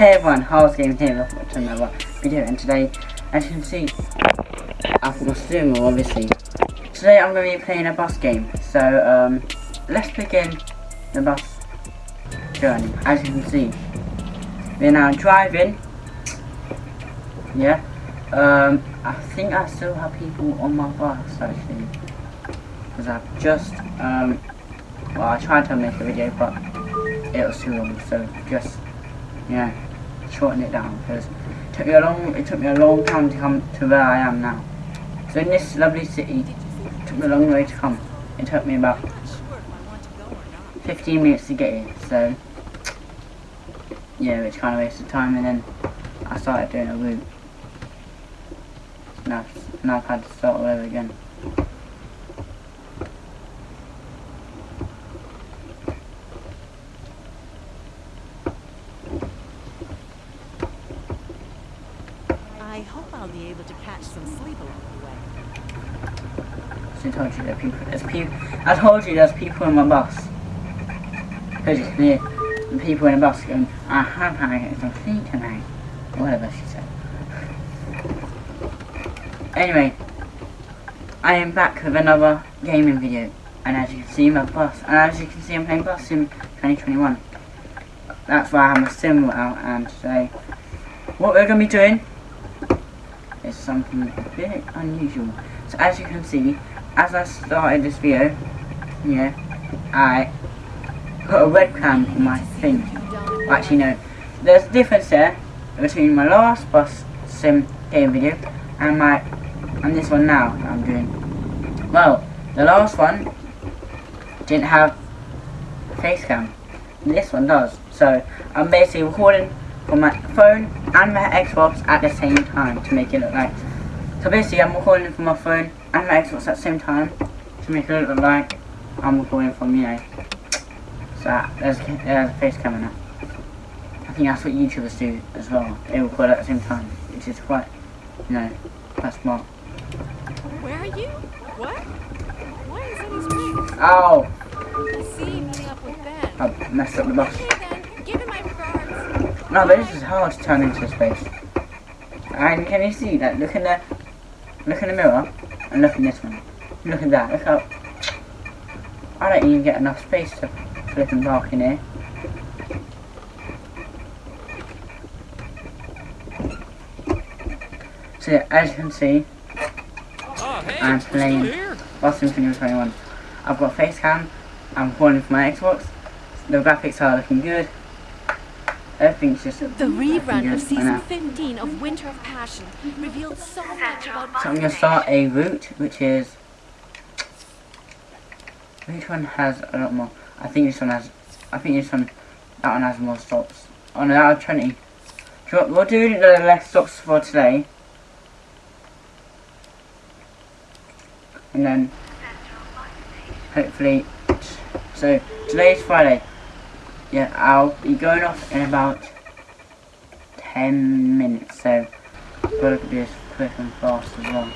Hey everyone, How's Game here, welcome to another video and today, as you can see, I've got Sumo obviously. Today I'm going to be playing a bus game, so um, let's begin the bus journey. As you can see, we're now driving, yeah, um, I think I still have people on my bus actually, because I've just, um, well I tried to make a video but it was too long, so just know, shorten it down because it took me a long it took me a long time to come to where I am now. So in this lovely city, it took me a long way to come. It took me about 15 minutes to get here, so yeah, which kind of wasted time and then I started doing a route. Now, now I've had to start all over again. I hope I'll be able to catch some sleep along the way. So I told you there are people. There's people. I told you there's people in my bus. Because you can the people in the bus going, I have had some sleep tonight. Whatever she said. Anyway, I am back with another gaming video. And as you can see, my bus. And as you can see, I'm playing Bus Sim 2021. That's why I have my sim out. And today, what we're going to be doing is something a bit unusual. So as you can see, as I started this video, yeah, I put a webcam on my thing. Actually no, there's a difference there between my last bus sim game video and my and this one now that I'm doing. Well, the last one didn't have face cam. This one does. So I'm basically recording from my phone and my Xbox at the same time to make it look like. So basically I'm recording from my phone and my Xbox at the same time to make it look like I'm recording from you. So there's, there's a face coming up. I think that's what YouTubers do as well. They record at the same time, which is quite, you know, quite smart. Where are you? What? Why is that his ring? Ow! Oh! I see meeting up with Ben. I messed up the bus. Okay then, give him my regards. No, but this is hard to turn into space. And can you see that? Look in the, look in the mirror, and look in this one. Look at that. Look how. I don't even get enough space to flip and park in here. So yeah, as you can see, Oh, hey, I'm you're still playing here? Lost Infinity 21. I've got face cam. I'm recording for my Xbox. The graphics are looking good. Everything's just The looking rerun good of season now. 15 of Winter of Passion revealed so much about So I'm gonna start a route which is which one has a lot more I think this one has I think this one that one has more stops. Oh no. So what- we'll do the less stops for today. And then hopefully so today's Friday. Yeah, I'll be going off in about ten minutes, so I've gotta do this quick and fast as well.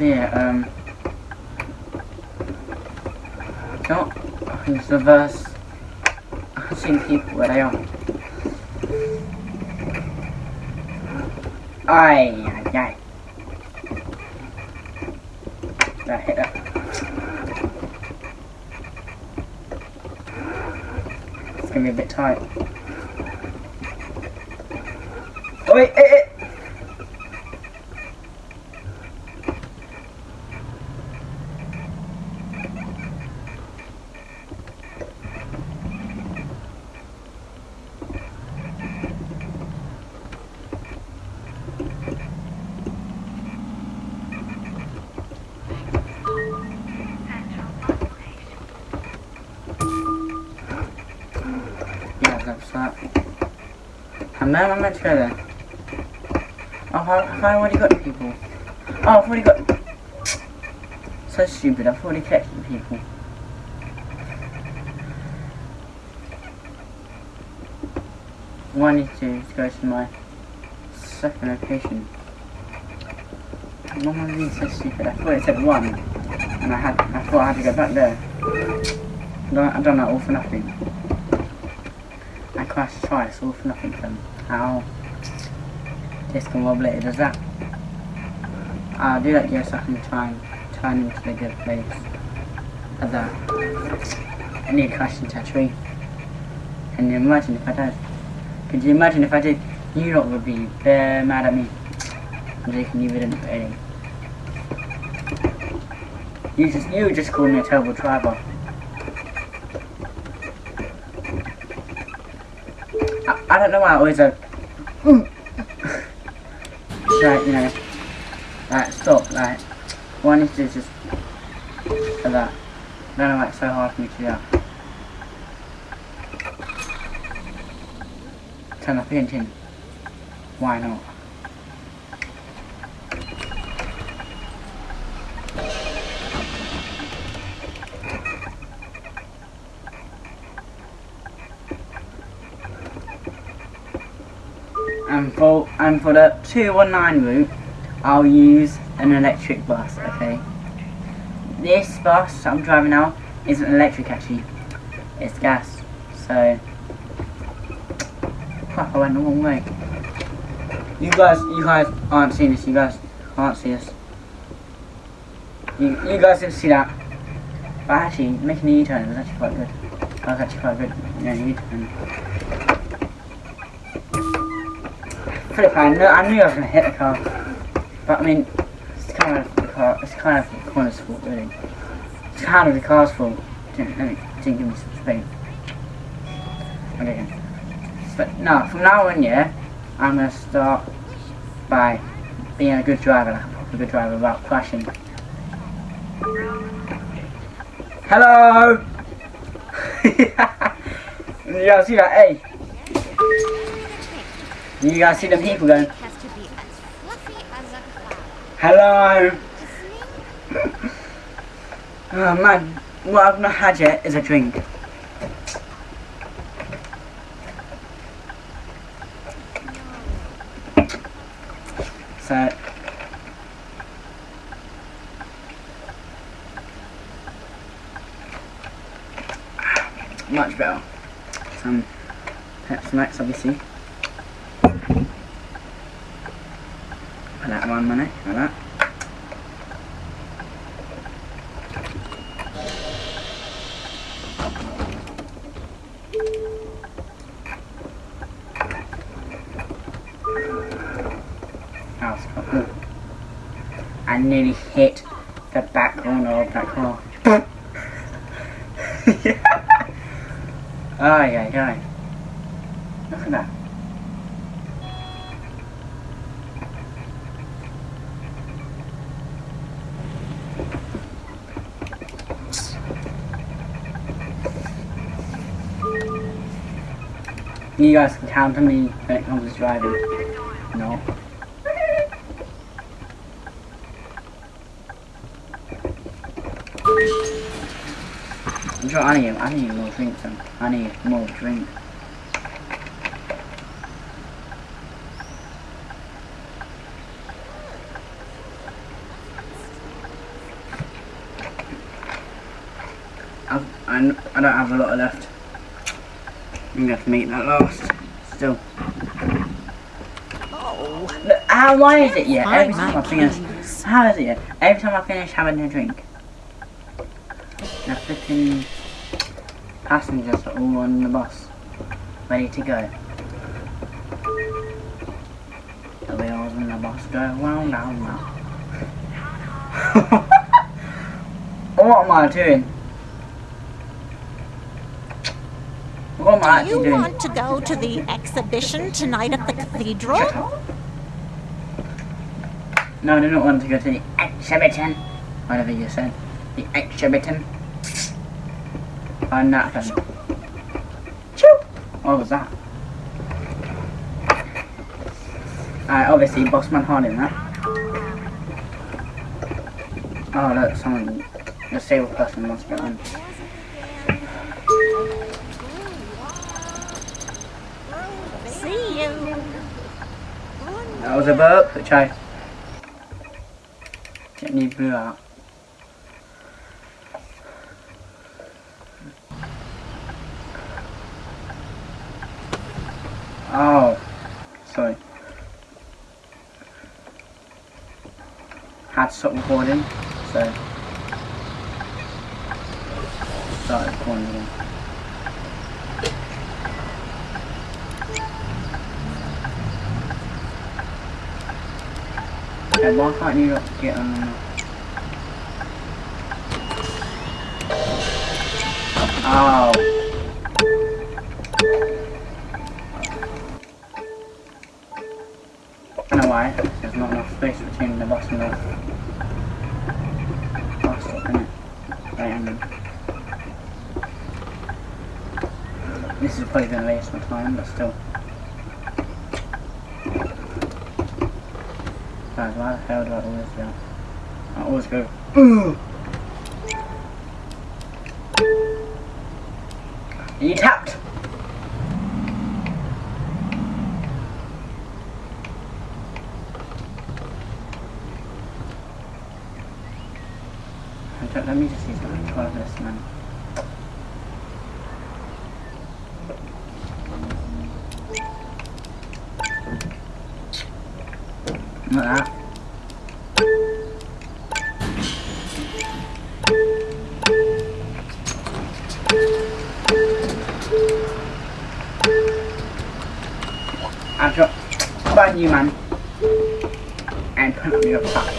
So yeah, um think it's the verse I can see the people where they are. Aye, aye, aye. That hit that. It's gonna be a bit tight. Oh wait, eh, eh. Then I'm meant to go there. Oh, how, have I already got the people? Oh, I've already got... So stupid, I've already collected the people. What I need to do is go to my second location. Am I being so stupid? I thought it said one. And I had I thought I had to go back there. I don't, I don't know, all for nothing. I crashed twice, all for nothing How discombobulated is that? I'll do that yes, I can try and turn into the good place. Of that. I need to crash into a tree. Can you imagine if I did? Could you imagine if I did? You lot would be very mad at me. I'm joking, you wouldn't. You just you just called me a terrible driver. I, I don't know why I always like like, you know like stop like one is to just like that. Then I why it's so hard for me to do that. Turn my painting. Why not? And for and for the 219 route, I'll use an electric bus. Okay. This bus I'm driving now isn't electric actually. It's gas. So. Crap! I went the wrong way. You guys, you guys aren't seeing this. You guys can't see this. You, you guys didn't see that. But actually, making a U-turn was actually quite good. That was actually quite good. Yeah, U-turn. I knew, I was to hit the car. But I mean, it's kind of the car, it's kind of the corner's fault really. It's kind of the car's fault. Didn't, didn't give me some speed. Okay. But no, from now on, yeah, I'm to start by being a good driver, like a proper good driver, without crashing. Hello! guys see that? Hey! You guys see them people going. Hello! oh man, what I've not had yet is a drink. So, much better. Some Pepsi Max, obviously. Put that one minute, like that. Cool. I nearly hit the back corner of that car. oh yeah, yeah. Look at that. You guys can count on me when it comes to driving. No. I'm sure I need, I need more drink then. I need more drink. I've, I, I don't have a lot left. I'm gonna have to make that last. Still. Oh, Look, how, why is it yet? Every time I finish, keys. how is it yet? Every time I finish having a drink, the flipping passengers are all on the bus, ready to go. The wheels on the bus go round, round, round. what am I doing? What am I do you want to go to the exhibition tonight at the cathedral? No, I do not want to go to the exhibition. Whatever you said. The exhibition. I'm not! What was that? Alright, obviously, Bossman harding that. Oh, look, someone. The disabled person must be on. That was a burp, which I gently blew out. Oh, sorry. Had to stop recording, so started recording again. Okay, why can't you not get on the Oh. I know why. There's not enough space between the bus and the bus stop, innit? Right angle. This is probably to waste my time, but still. Why the hell do I always that? I always go, Ooh! You tapped! You, man. And put on your back.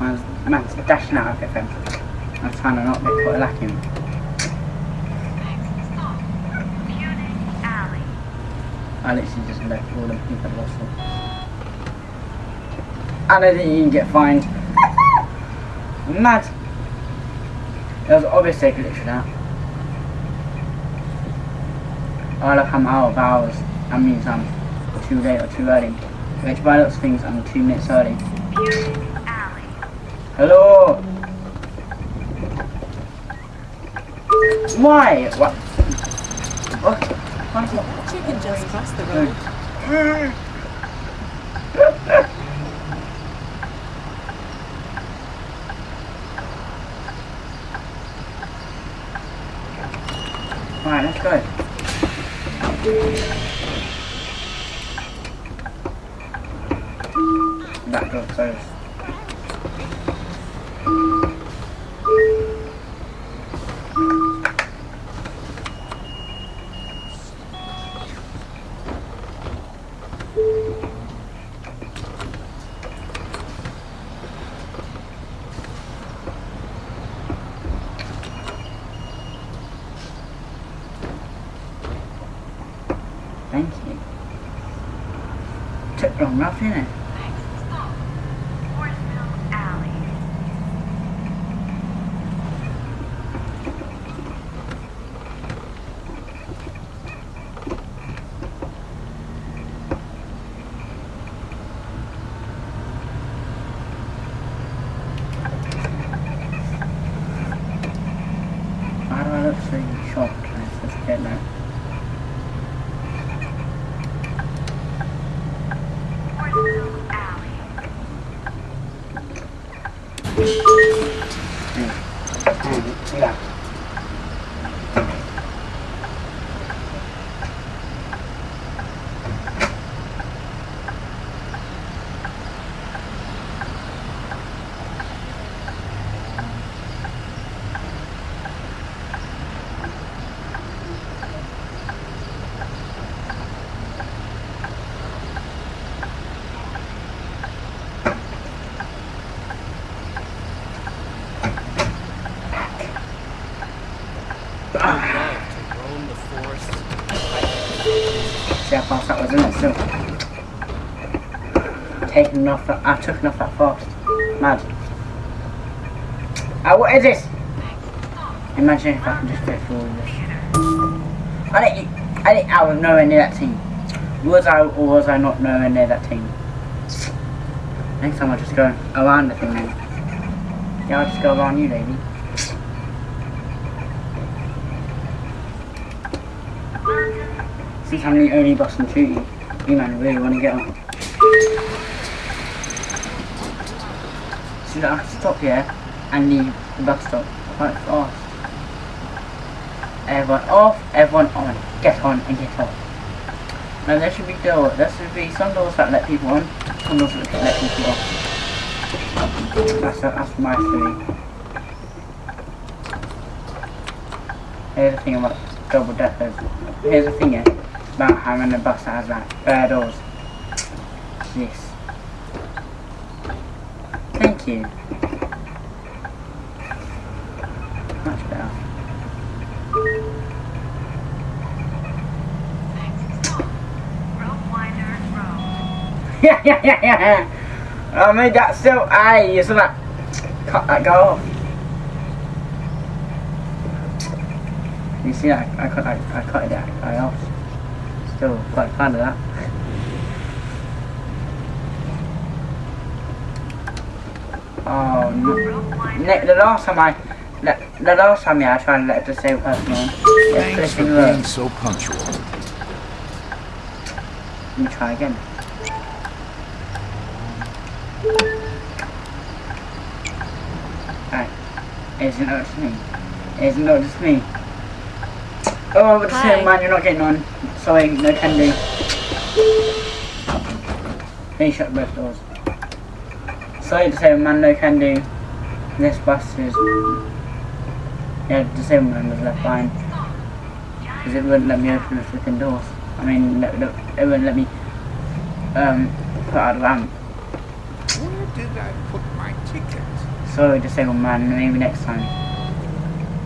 Man's, man's dashing out of FM. I'm trying to not get caught lacking. I literally just left all the people lost them. I don't think you can get fined. Mad. It was obviously a glitch for that. Oh look, I'm out of hours. That means I'm too late or too early. Which by looks of things, I'm two minutes early. Hello? Why? What? What? Chicken just crossed the road. Back door closed. Thank you. Took long enough, innit? Why do I look so shocked? I just get that. Yeah. Love to roam the forest. See how fast that was, isn't it? Still. Taking enough that I took enough that fast. Mad. Ah, what is this? Imagine if I can just go through all this. I didn't, I didn't, I was nowhere near that team. Was I or was I not nowhere near that team? Next time I'll just go around the thing then. Yeah, I'll just go around you, lady. Since I'm the only boss in shooting, you man really want to get on. So I have to stop here and leave the bus stop quite fast. Everyone off, everyone on. Get on and get off. Now there should be door. There should be some doors that let people on, some doors that let people off. That's that's my theory. Here's the thing about double deckers. Here's the thing yeah, about having a bus that has like bare doors. This. Thank you. Much better. yeah, yeah, yeah, yeah. I made that so I so that cut that go off. You see I, I cut I, I cut that guy off. Still quite fond of that. Oh. Ne the last time I the, the last time yeah I tried to let the same person on. Yeah, Thanks for being so punctual. Let me try again. Alright. Isn't it just me? Isn't it just me? Oh, but the Hi. same man, you're not getting on. Sorry, no can do. Please shut both doors. Sorry, the same man, no can do. This bus is. Yeah, the same man was left behind. Because it wouldn't let me open the flipping doors. I mean, no, no, it wouldn't let me um, put out the ramp. Where did I put my ticket? Sorry, disabled man, maybe next time.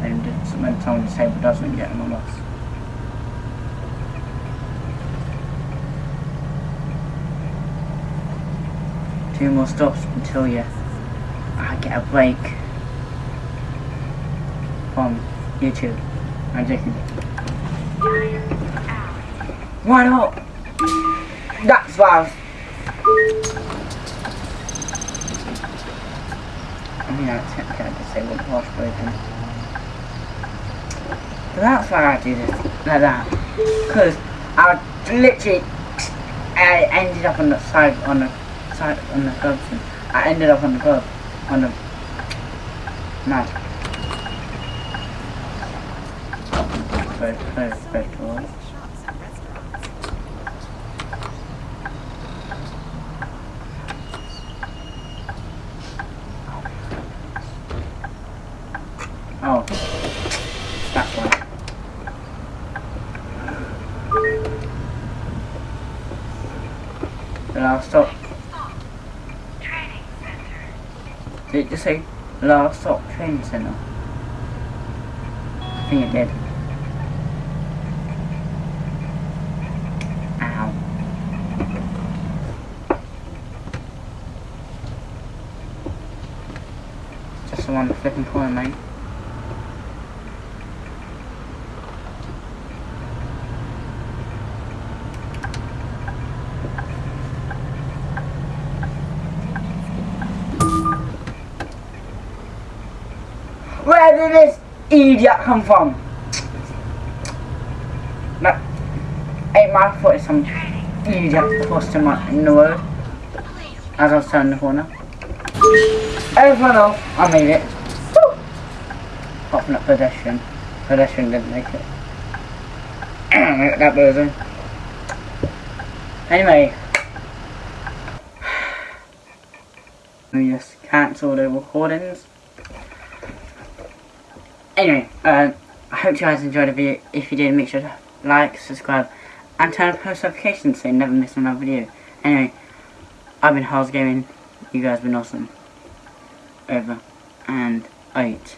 And just when someone disabled doesn't get on the bus. Two more stops until you I get a break from YouTube. I'm joking. Why not? That's what I mean, I say what was broken. But that's why I do this like that. Because I literally, I ended up on the side, on the side, on the thing. I ended up on the glove, on the mat. Close, close, close doors. Shops and restaurants. Oh, that's why. Then I'll stop. Did it just say last stop training centre? I think it did. Ow. Just the one flipping corner, mate. Where did this idiot come from? That ain't my fault. Some idiot crossed in, the road as I was the corner. Everyone else, I made it. Woo! Apart from pedestrian. Pedestrian didn't make it. that person. Anyway. We just cancel the recordings. Anyway, uh, I hope you guys enjoyed the video. If you did, make sure to like, subscribe, and turn on post notifications so you never miss another video. Anyway, I've been House Gaming. You guys have been awesome. Over and out.